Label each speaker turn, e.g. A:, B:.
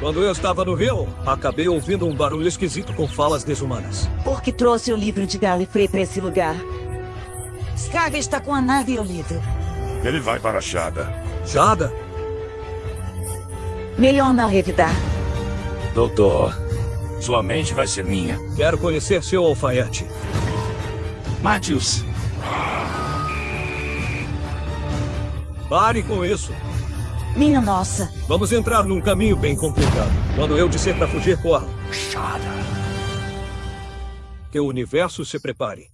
A: Quando eu estava no rio, acabei ouvindo um barulho esquisito com falas desumanas.
B: Por que trouxe o livro de Gallifrey para esse lugar? Skaga está com a nave e o livro.
C: Ele vai para a Chada.
A: Jada?
B: Melhor não revidar.
C: Doutor, sua mente vai ser minha.
A: Quero conhecer seu alfaiate.
C: Matthews,
A: Pare com isso.
B: Minha nossa.
A: Vamos entrar num caminho bem complicado. Quando eu disser para fugir, corra.
C: Chada.
A: Que o universo se prepare.